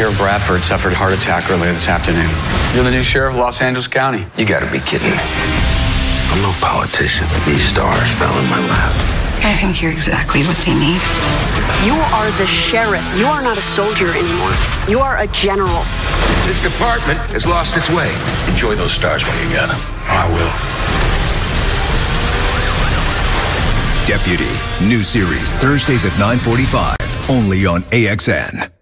Sheriff Bradford suffered a heart attack earlier this afternoon. You're the new sheriff of Los Angeles County. You gotta be kidding me. I'm no politician. These stars fell in my lap. I think you're exactly what they need. You are the sheriff. You are not a soldier anymore. You are a general. This department has lost its way. Enjoy those stars while you got them. I will. Deputy. New series Thursdays at 9:45 only on AXN.